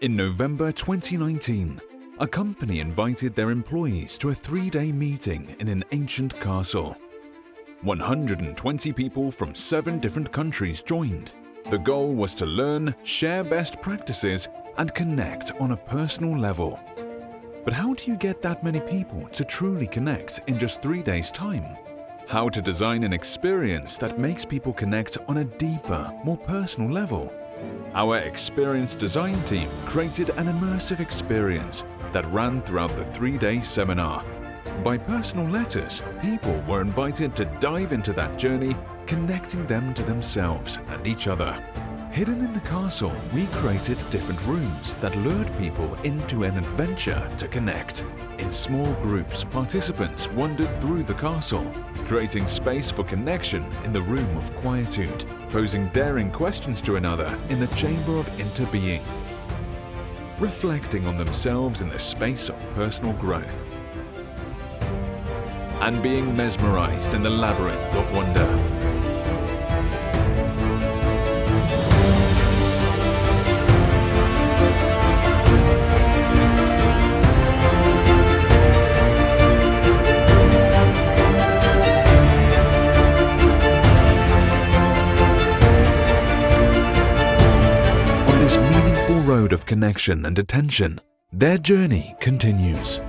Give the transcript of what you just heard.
In November 2019, a company invited their employees to a three-day meeting in an ancient castle. 120 people from seven different countries joined. The goal was to learn, share best practices, and connect on a personal level. But how do you get that many people to truly connect in just three days' time? How to design an experience that makes people connect on a deeper, more personal level? Our experienced design team created an immersive experience that ran throughout the three-day seminar. By personal letters, people were invited to dive into that journey, connecting them to themselves and each other. Hidden in the castle, we created different rooms that lured people into an adventure to connect. In small groups, participants wandered through the castle, creating space for connection in the room of quietude, posing daring questions to another in the chamber of interbeing, reflecting on themselves in the space of personal growth, and being mesmerized in the labyrinth of wonder. Road of connection and attention, their journey continues.